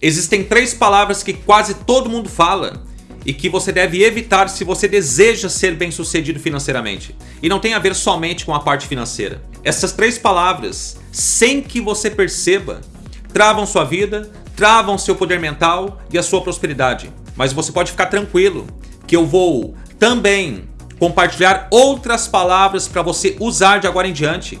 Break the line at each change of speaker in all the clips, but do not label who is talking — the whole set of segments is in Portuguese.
Existem três palavras que quase todo mundo fala e que você deve evitar se você deseja ser bem sucedido financeiramente. E não tem a ver somente com a parte financeira. Essas três palavras, sem que você perceba, travam sua vida, travam seu poder mental e a sua prosperidade. Mas você pode ficar tranquilo que eu vou também compartilhar outras palavras para você usar de agora em diante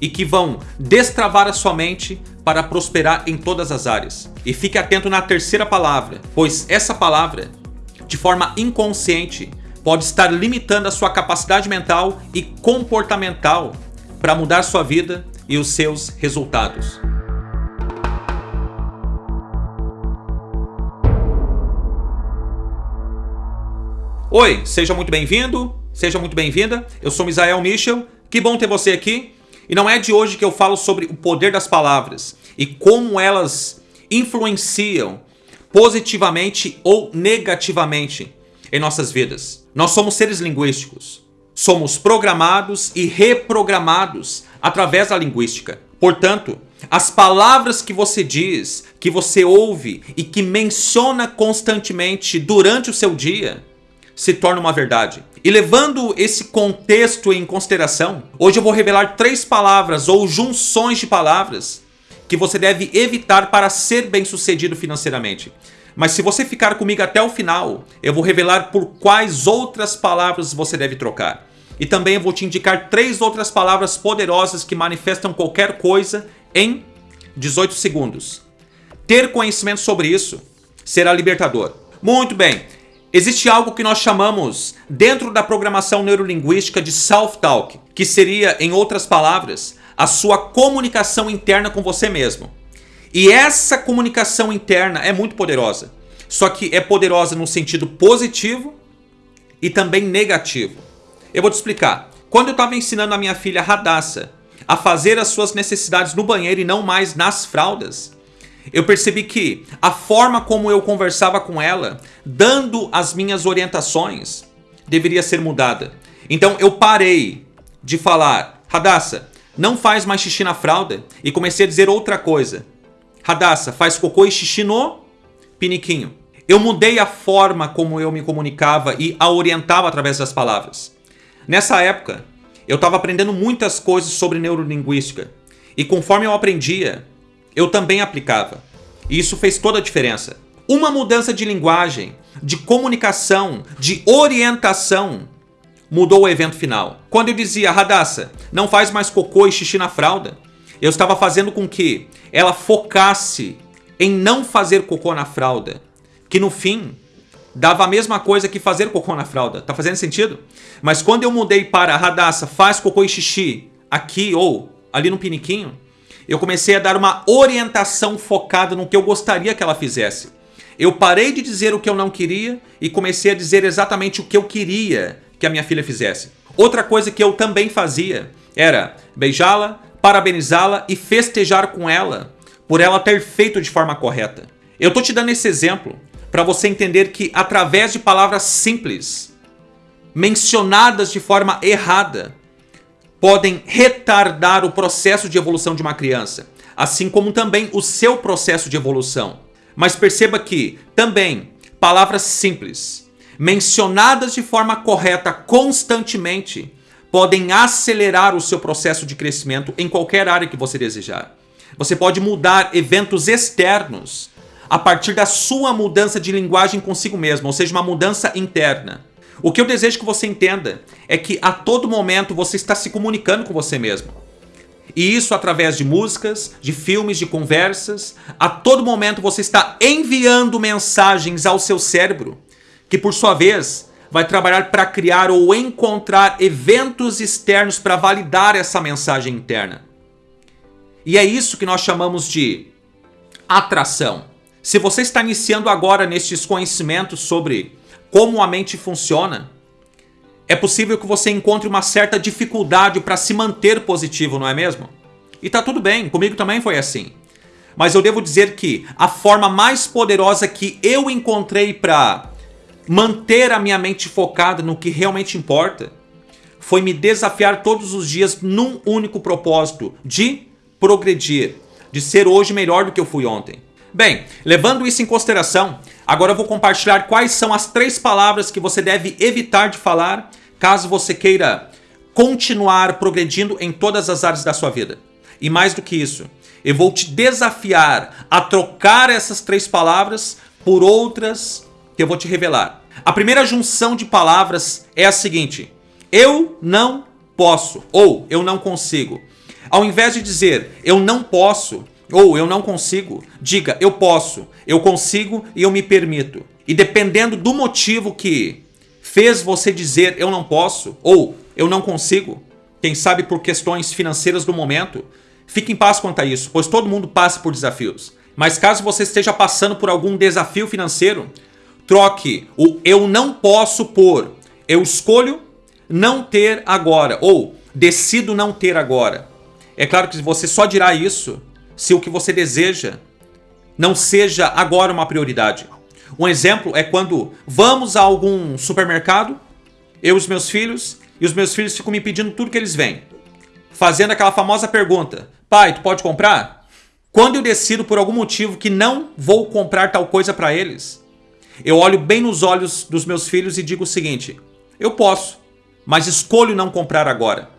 e que vão destravar a sua mente para prosperar em todas as áreas. E fique atento na terceira palavra, pois essa palavra, de forma inconsciente, pode estar limitando a sua capacidade mental e comportamental para mudar sua vida e os seus resultados. Oi, seja muito bem-vindo, seja muito bem-vinda. Eu sou Misael Michel, que bom ter você aqui. E não é de hoje que eu falo sobre o poder das palavras e como elas influenciam positivamente ou negativamente em nossas vidas. Nós somos seres linguísticos. Somos programados e reprogramados através da linguística. Portanto, as palavras que você diz, que você ouve e que menciona constantemente durante o seu dia se torna uma verdade. E levando esse contexto em consideração, hoje eu vou revelar três palavras ou junções de palavras que você deve evitar para ser bem sucedido financeiramente. Mas se você ficar comigo até o final, eu vou revelar por quais outras palavras você deve trocar. E também eu vou te indicar três outras palavras poderosas que manifestam qualquer coisa em 18 segundos. Ter conhecimento sobre isso será libertador. Muito bem, Existe algo que nós chamamos, dentro da programação neurolinguística, de self-talk, que seria, em outras palavras, a sua comunicação interna com você mesmo. E essa comunicação interna é muito poderosa. Só que é poderosa no sentido positivo e também negativo. Eu vou te explicar. Quando eu estava ensinando a minha filha Radassa a fazer as suas necessidades no banheiro e não mais nas fraldas, eu percebi que a forma como eu conversava com ela, dando as minhas orientações, deveria ser mudada. Então eu parei de falar, Radassa, não faz mais xixi na fralda, e comecei a dizer outra coisa. Radassa, faz cocô e xixi no piniquinho. Eu mudei a forma como eu me comunicava e a orientava através das palavras. Nessa época, eu estava aprendendo muitas coisas sobre neurolinguística. E conforme eu aprendia, eu também aplicava. E isso fez toda a diferença. Uma mudança de linguagem, de comunicação, de orientação mudou o evento final. Quando eu dizia, Radassa, não faz mais cocô e xixi na fralda, eu estava fazendo com que ela focasse em não fazer cocô na fralda, que no fim dava a mesma coisa que fazer cocô na fralda. Tá fazendo sentido? Mas quando eu mudei para Radassa, faz cocô e xixi aqui ou ali no piniquinho, eu comecei a dar uma orientação focada no que eu gostaria que ela fizesse. Eu parei de dizer o que eu não queria e comecei a dizer exatamente o que eu queria que a minha filha fizesse. Outra coisa que eu também fazia era beijá-la, parabenizá-la e festejar com ela por ela ter feito de forma correta. Eu tô te dando esse exemplo para você entender que através de palavras simples, mencionadas de forma errada, podem retardar o processo de evolução de uma criança, assim como também o seu processo de evolução. Mas perceba que, também, palavras simples, mencionadas de forma correta constantemente, podem acelerar o seu processo de crescimento em qualquer área que você desejar. Você pode mudar eventos externos a partir da sua mudança de linguagem consigo mesmo, ou seja, uma mudança interna. O que eu desejo que você entenda é que a todo momento você está se comunicando com você mesmo. E isso através de músicas, de filmes, de conversas. A todo momento você está enviando mensagens ao seu cérebro, que por sua vez vai trabalhar para criar ou encontrar eventos externos para validar essa mensagem interna. E é isso que nós chamamos de atração. Se você está iniciando agora nestes conhecimentos sobre como a mente funciona, é possível que você encontre uma certa dificuldade para se manter positivo, não é mesmo? E tá tudo bem, comigo também foi assim. Mas eu devo dizer que a forma mais poderosa que eu encontrei para manter a minha mente focada no que realmente importa foi me desafiar todos os dias num único propósito, de progredir, de ser hoje melhor do que eu fui ontem. Bem, levando isso em consideração, agora eu vou compartilhar quais são as três palavras que você deve evitar de falar caso você queira continuar progredindo em todas as áreas da sua vida. E mais do que isso, eu vou te desafiar a trocar essas três palavras por outras que eu vou te revelar. A primeira junção de palavras é a seguinte: eu não posso ou eu não consigo. Ao invés de dizer eu não posso ou eu não consigo, diga eu posso, eu consigo e eu me permito. E dependendo do motivo que fez você dizer eu não posso ou eu não consigo, quem sabe por questões financeiras do momento, fique em paz quanto a isso, pois todo mundo passa por desafios. Mas caso você esteja passando por algum desafio financeiro, troque o eu não posso por eu escolho não ter agora ou decido não ter agora. É claro que você só dirá isso se o que você deseja não seja agora uma prioridade. Um exemplo é quando vamos a algum supermercado, eu e os meus filhos, e os meus filhos ficam me pedindo tudo que eles vêm. Fazendo aquela famosa pergunta: Pai, tu pode comprar? Quando eu decido por algum motivo que não vou comprar tal coisa para eles, eu olho bem nos olhos dos meus filhos e digo o seguinte: Eu posso, mas escolho não comprar agora.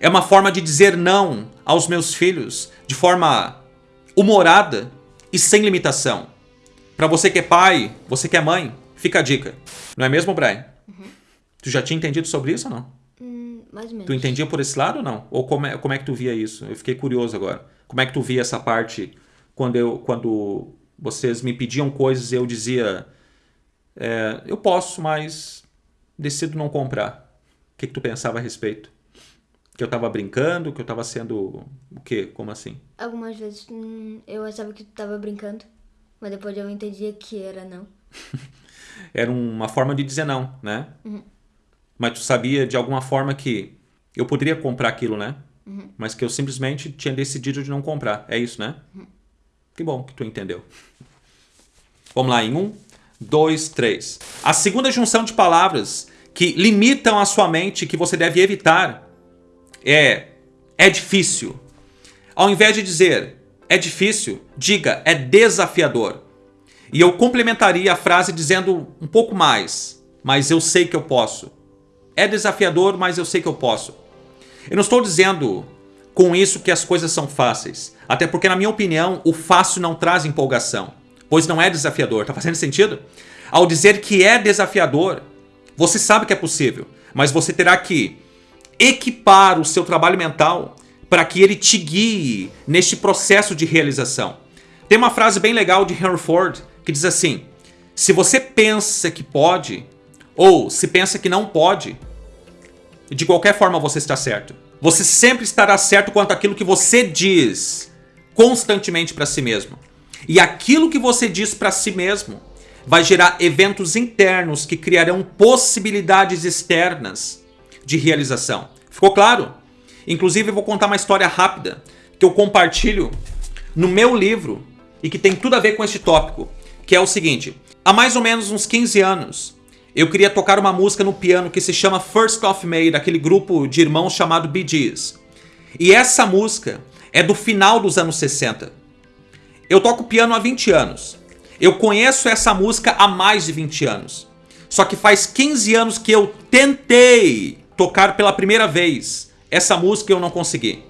É uma forma de dizer não aos meus filhos de forma humorada e sem limitação. Para você que é pai, você que é mãe, fica a dica. Não é mesmo, Brian? Uhum. Tu já tinha entendido sobre isso ou não?
Hum, mais ou menos.
Tu entendia por esse lado ou não? Ou como é, como é que tu via isso? Eu fiquei curioso agora. Como é que tu via essa parte quando, eu, quando vocês me pediam coisas e eu dizia é, eu posso, mas decido não comprar. O que, que tu pensava a respeito? Que eu tava brincando, que eu tava sendo o quê? Como assim?
Algumas vezes hum, eu achava que tu tava brincando, mas depois eu entendia que era não.
era uma forma de dizer não, né?
Uhum.
Mas tu sabia de alguma forma que eu poderia comprar aquilo, né?
Uhum.
Mas que eu simplesmente tinha decidido de não comprar. É isso, né?
Uhum.
Que bom que tu entendeu. Vamos lá, em um, dois, três. A segunda junção de palavras que limitam a sua mente, que você deve evitar, é é difícil. Ao invés de dizer é difícil, diga é desafiador. E eu complementaria a frase dizendo um pouco mais, mas eu sei que eu posso. É desafiador, mas eu sei que eu posso. Eu não estou dizendo com isso que as coisas são fáceis. Até porque, na minha opinião, o fácil não traz empolgação, pois não é desafiador. Tá fazendo sentido? Ao dizer que é desafiador, você sabe que é possível, mas você terá que equipar o seu trabalho mental para que ele te guie neste processo de realização. Tem uma frase bem legal de Henry Ford que diz assim: se você pensa que pode, ou se pensa que não pode, de qualquer forma você está certo. Você sempre estará certo quanto àquilo que você diz constantemente para si mesmo. E aquilo que você diz para si mesmo vai gerar eventos internos que criarão possibilidades externas de realização. Ficou claro? Inclusive, eu vou contar uma história rápida que eu compartilho no meu livro e que tem tudo a ver com este tópico, que é o seguinte: há mais ou menos uns 15 anos, eu queria tocar uma música no piano que se chama First of May, daquele grupo de irmãos chamado Bee Gees. E essa música é do final dos anos 60. Eu toco piano há 20 anos. Eu conheço essa música há mais de 20 anos. Só que faz 15 anos que eu tentei tocar pela primeira vez essa música eu não consegui.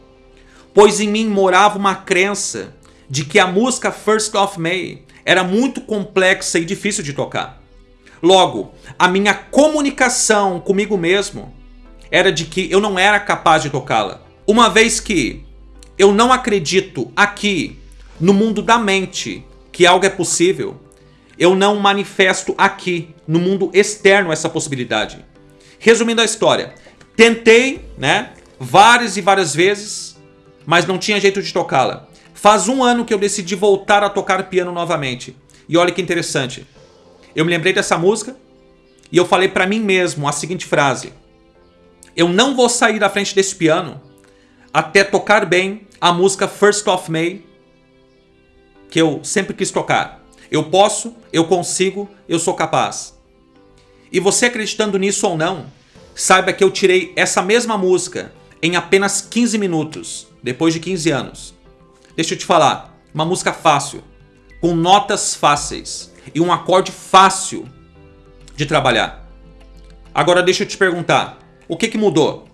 Pois em mim morava uma crença de que a música First of May era muito complexa e difícil de tocar. Logo, a minha comunicação comigo mesmo era de que eu não era capaz de tocá-la. Uma vez que eu não acredito aqui no mundo da mente que algo é possível, eu não manifesto aqui no mundo externo essa possibilidade. Resumindo a história, tentei, né, várias e várias vezes, mas não tinha jeito de tocá-la. Faz um ano que eu decidi voltar a tocar piano novamente. E olha que interessante eu me lembrei dessa música e eu falei para mim mesmo a seguinte frase: Eu não vou sair da frente desse piano até tocar bem a música First of May que eu sempre quis tocar. Eu posso, eu consigo, eu sou capaz. E você acreditando nisso ou não, saiba que eu tirei essa mesma música em apenas 15 minutos, depois de 15 anos. Deixa eu te falar, Uma música fácil, com notas fáceis e um acorde fácil de trabalhar. Agora deixa eu te perguntar, o que, que mudou?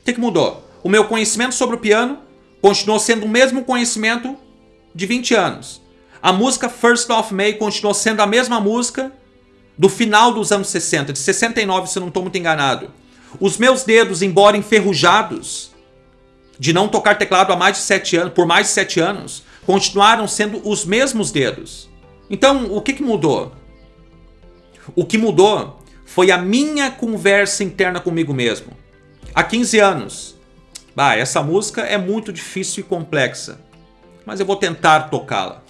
O que, que mudou? O meu conhecimento sobre o piano continuou sendo o mesmo conhecimento de 20 anos. A música First of May continuou sendo a mesma música do final dos anos 60, de 69, se eu não estou muito enganado. Os meus dedos, embora enferrujados, de não tocar teclado há mais de 7 anos, por mais de 7 anos, continuaram sendo os mesmos dedos. Então, o que, que mudou? O que mudou foi a minha conversa interna comigo mesmo. Há 15 anos. Bah, essa música é muito difícil e complexa, mas eu vou tentar tocá-la.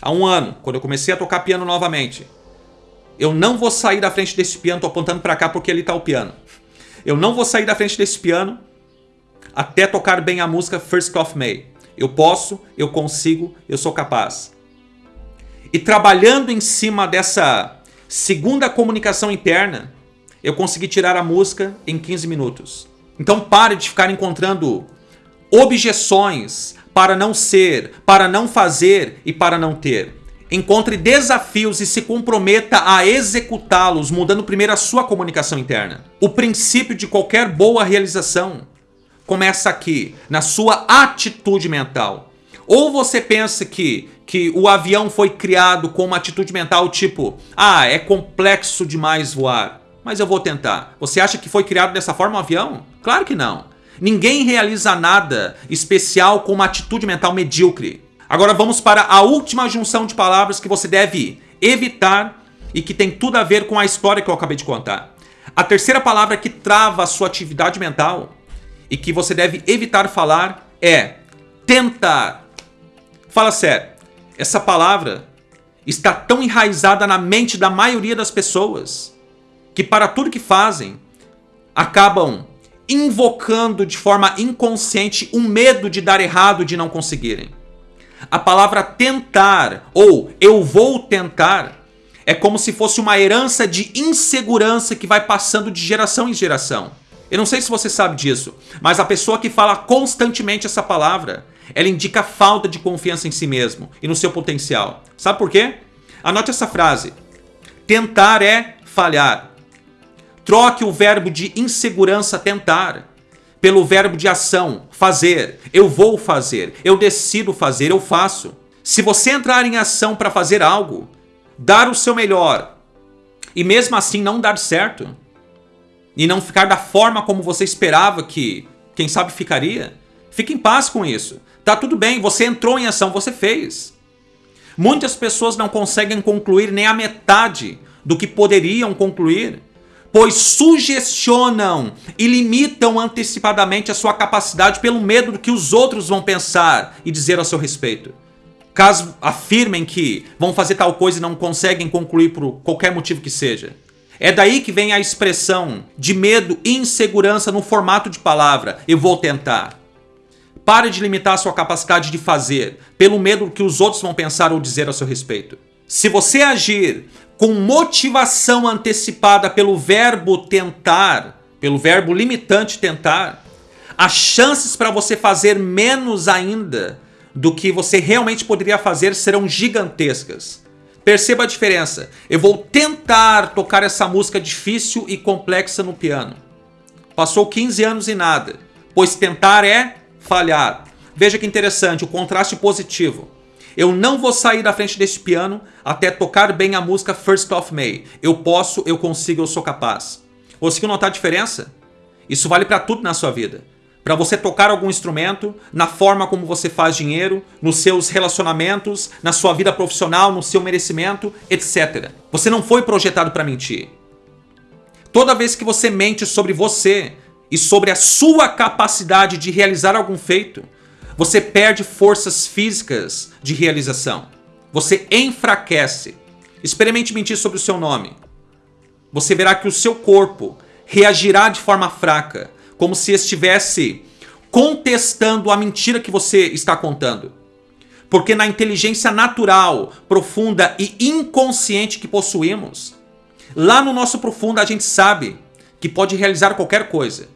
Há um ano, quando eu comecei a tocar piano novamente, eu não vou sair da frente desse piano, tô apontando para cá porque ali tá o piano. Eu não vou sair da frente desse piano até tocar bem a música First of May. Eu posso, eu consigo, eu sou capaz. E trabalhando em cima dessa segunda comunicação interna, eu consegui tirar a música em 15 minutos. Então pare de ficar encontrando objeções para não ser, para não fazer e para não ter. Encontre desafios e se comprometa a executá-los, mudando primeiro a sua comunicação interna. O princípio de qualquer boa realização começa aqui, na sua atitude mental. Ou você pensa que, que o avião foi criado com uma atitude mental tipo, ah, é complexo demais voar, mas eu vou tentar. Você acha que foi criado dessa forma o um avião? Claro que não. Ninguém realiza nada especial com uma atitude mental medíocre. Agora vamos para a última junção de palavras que você deve evitar e que tem tudo a ver com a história que eu acabei de contar. A terceira palavra que trava a sua atividade mental e que você deve evitar falar é tentar. Fala sério, essa palavra está tão enraizada na mente da maioria das pessoas que para tudo que fazem acabam invocando de forma inconsciente um medo de dar errado, de não conseguirem. A palavra tentar ou eu vou tentar é como se fosse uma herança de insegurança que vai passando de geração em geração. Eu não sei se você sabe disso, mas a pessoa que fala constantemente essa palavra, ela indica falta de confiança em si mesmo e no seu potencial. Sabe por quê? Anote essa frase. Tentar é falhar. Troque o verbo de insegurança tentar pelo verbo de ação, fazer. Eu vou fazer, eu decido fazer, eu faço. Se você entrar em ação para fazer algo, dar o seu melhor e mesmo assim não dar certo e não ficar da forma como você esperava que, quem sabe, ficaria, fique em paz com isso. Tá tudo bem, você entrou em ação, você fez. Muitas pessoas não conseguem concluir nem a metade do que poderiam concluir pois sugestionam e limitam antecipadamente a sua capacidade pelo medo do que os outros vão pensar e dizer a seu respeito. Caso afirmem que vão fazer tal coisa e não conseguem concluir por qualquer motivo que seja. É daí que vem a expressão de medo e insegurança no formato de palavra. Eu vou tentar. Pare de limitar a sua capacidade de fazer pelo medo do que os outros vão pensar ou dizer a seu respeito. Se você agir com motivação antecipada pelo verbo tentar, pelo verbo limitante tentar, as chances para você fazer menos ainda do que você realmente poderia fazer serão gigantescas. Perceba a diferença. Eu vou tentar tocar essa música difícil e complexa no piano. Passou 15 anos e nada, pois tentar é falhar. Veja que interessante, o contraste positivo. Eu não vou sair da frente desse piano até tocar bem a música First of May. Eu posso, eu consigo, eu sou capaz. Conseguiu notar a diferença? Isso vale para tudo na sua vida. Para você tocar algum instrumento, na forma como você faz dinheiro, nos seus relacionamentos, na sua vida profissional, no seu merecimento, etc. Você não foi projetado para mentir. Toda vez que você mente sobre você e sobre a sua capacidade de realizar algum feito, você perde forças físicas de realização. Você enfraquece. Experimente mentir sobre o seu nome. Você verá que o seu corpo reagirá de forma fraca, como se estivesse contestando a mentira que você está contando. Porque na inteligência natural, profunda e inconsciente que possuímos, lá no nosso profundo a gente sabe que pode realizar qualquer coisa.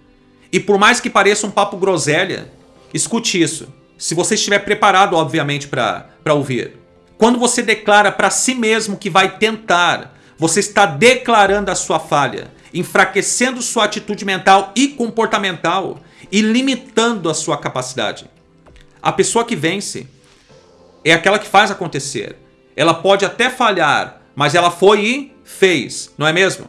E por mais que pareça um papo groselha, Escute isso. se você estiver preparado, obviamente, para ouvir. Quando você declara para si mesmo que vai tentar, você está declarando a sua falha, enfraquecendo sua atitude mental e comportamental e limitando a sua capacidade. A pessoa que vence é aquela que faz acontecer. Ela pode até falhar, mas ela foi e fez, não é mesmo?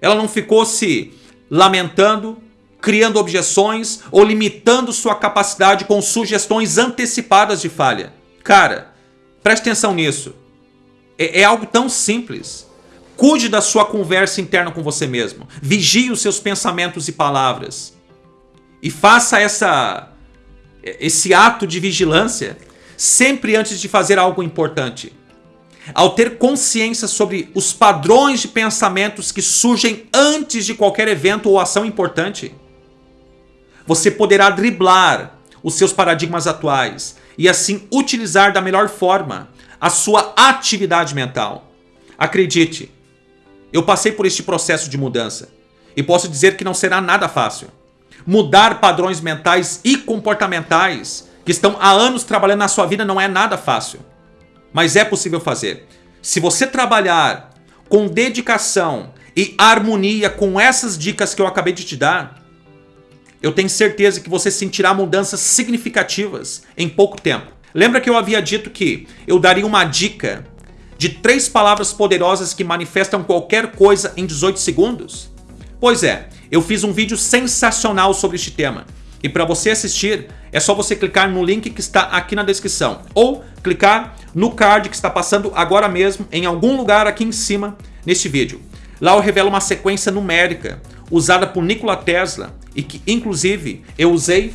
Ela não ficou se lamentando, criando objeções ou limitando sua capacidade com sugestões antecipadas de falha. Cara, preste atenção nisso. É, é algo tão simples. Cuide da sua conversa interna com você mesmo. Vigie os seus pensamentos e palavras. E faça essa esse ato de vigilância sempre antes de fazer algo importante. Ao ter consciência sobre os padrões de pensamentos que surgem antes de qualquer evento ou ação importante, você poderá driblar os seus paradigmas atuais e assim utilizar da melhor forma a sua atividade mental. Acredite, eu passei por este processo de mudança e posso dizer que não será nada fácil. Mudar padrões mentais e comportamentais que estão há anos trabalhando na sua vida não é nada fácil. Mas é possível fazer. Se você trabalhar com dedicação e harmonia com essas dicas que eu acabei de te dar, eu tenho certeza que você sentirá mudanças significativas em pouco tempo. Lembra que eu havia dito que eu daria uma dica de três palavras poderosas que manifestam qualquer coisa em 18 segundos? Pois é, eu fiz um vídeo sensacional sobre este tema. E para você assistir, é só você clicar no link que está aqui na descrição. Ou clicar no card que está passando agora mesmo em algum lugar aqui em cima neste vídeo. Lá eu revelo uma sequência numérica usada por Nikola Tesla e que inclusive eu usei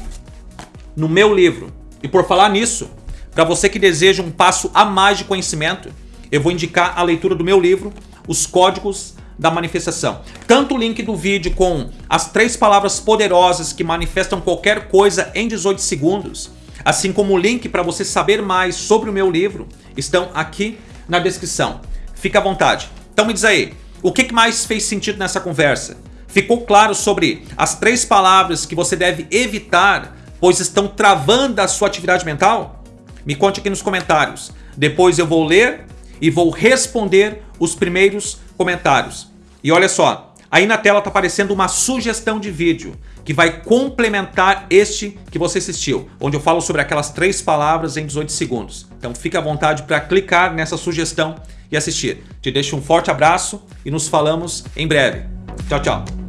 no meu livro. E por falar nisso, para você que deseja um passo a mais de conhecimento, eu vou indicar a leitura do meu livro, Os Códigos da Manifestação. Tanto o link do vídeo com as três palavras poderosas que manifestam qualquer coisa em 18 segundos, assim como o link para você saber mais sobre o meu livro, estão aqui na descrição. Fica à vontade. Então me diz aí, o que mais fez sentido nessa conversa? Ficou claro sobre as três palavras que você deve evitar, pois estão travando a sua atividade mental? Me conte aqui nos comentários. Depois eu vou ler e vou responder os primeiros comentários. E olha só, aí na tela está aparecendo uma sugestão de vídeo que vai complementar este que você assistiu, onde eu falo sobre aquelas três palavras em 18 segundos. Então fique à vontade para clicar nessa sugestão e assistir. Te deixo um forte abraço e nos falamos em breve. Tchau, tchau.